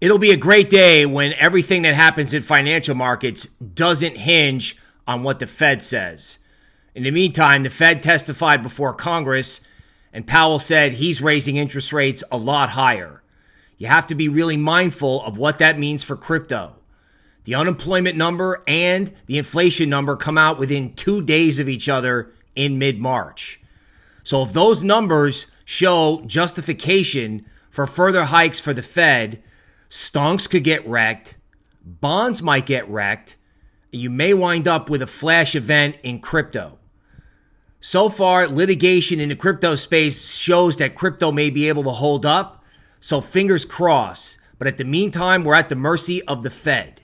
It'll be a great day when everything that happens in financial markets doesn't hinge on what the Fed says. In the meantime, the Fed testified before Congress, and Powell said he's raising interest rates a lot higher. You have to be really mindful of what that means for crypto. The unemployment number and the inflation number come out within two days of each other in mid March. So if those numbers show justification for further hikes for the Fed, Stonks could get wrecked, bonds might get wrecked, you may wind up with a flash event in crypto. So far, litigation in the crypto space shows that crypto may be able to hold up, so fingers crossed. But at the meantime, we're at the mercy of the Fed.